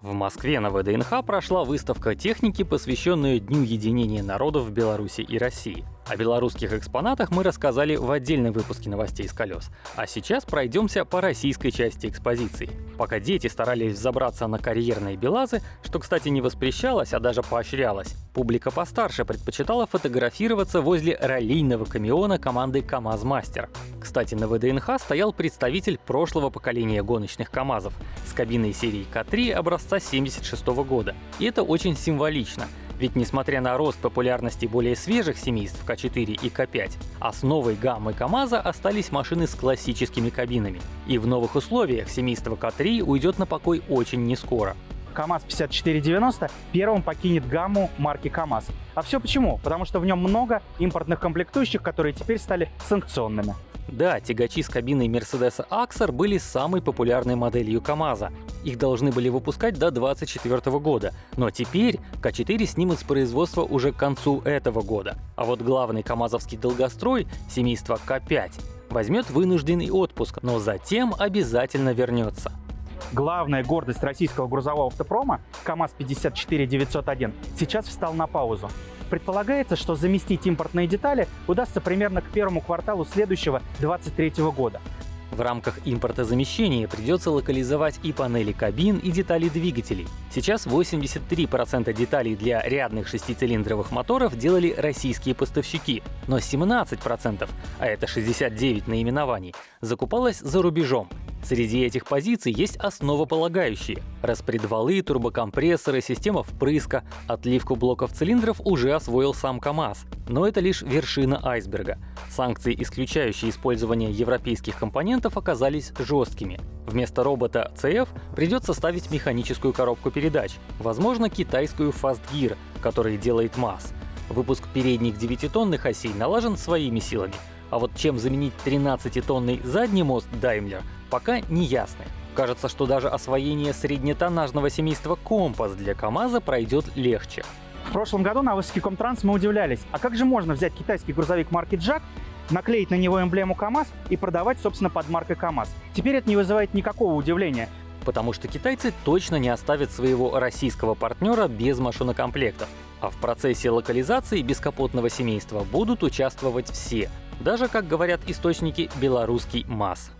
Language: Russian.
В Москве на ВДНХ прошла выставка техники, посвященная Дню единения народов в Беларуси и России. О белорусских экспонатах мы рассказали в отдельном выпуске новостей с колес. А сейчас пройдемся по российской части экспозиции. Пока дети старались взобраться на карьерные белазы, что, кстати, не воспрещалось, а даже поощрялось, публика постарше предпочитала фотографироваться возле раллийного камиона команды КАМАЗ Мастер. Кстати, на ВДНХ стоял представитель прошлого поколения гоночных КАМАЗов с кабиной серии К3 образца 76 года. И это очень символично — ведь несмотря на рост популярности более свежих семейств К4 и К5, основой гаммы КАМАЗа остались машины с классическими кабинами. И в новых условиях семейство К3 уйдет на покой очень нескоро. КАМАЗ-5490 первым покинет гамму марки КАМАЗ. А все почему? Потому что в нем много импортных комплектующих, которые теперь стали санкционными. Да, тягачи с кабиной Mercedes Axar были самой популярной моделью КАМАЗа. Их должны были выпускать до 2024 года, но теперь К4 снимут с производства уже к концу этого года. А вот главный КАМАЗовский долгострой, семейство К5, возьмет вынужденный отпуск, но затем обязательно вернется. Главная гордость российского грузового автопрома КАМАЗ-54-901 сейчас встал на паузу. Предполагается, что заместить импортные детали удастся примерно к первому кварталу следующего 2023 года. В рамках импортозамещения придется локализовать и панели кабин, и детали двигателей. Сейчас 83% деталей для рядных шестицилиндровых моторов делали российские поставщики, но 17%, а это 69 наименований, закупалось за рубежом. Среди этих позиций есть основополагающие. Распредвалы, турбокомпрессоры, система впрыска, отливку блоков цилиндров уже освоил сам КАМАЗ. Но это лишь вершина айсберга. Санкции, исключающие использование европейских компонентов, оказались жесткими. Вместо робота CF придется ставить механическую коробку передач, возможно, китайскую Fast Gear, который делает МАЗ. Выпуск передних 9-тонных осей налажен своими силами, а вот чем заменить 13-тонный задний мост Daimler пока не ясны. Кажется, что даже освоение среднетоннажного семейства Компас для КАМАЗа пройдет легче. В прошлом году на выставке Комтранс мы удивлялись, а как же можно взять китайский грузовик марки Джак, наклеить на него эмблему КАМАЗ и продавать, собственно, под маркой КАМАЗ? Теперь это не вызывает никакого удивления. Потому что китайцы точно не оставят своего российского партнера без машинокомплектов. А в процессе локализации бескапотного семейства будут участвовать все, даже, как говорят источники, белорусский МАЗ.